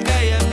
gaia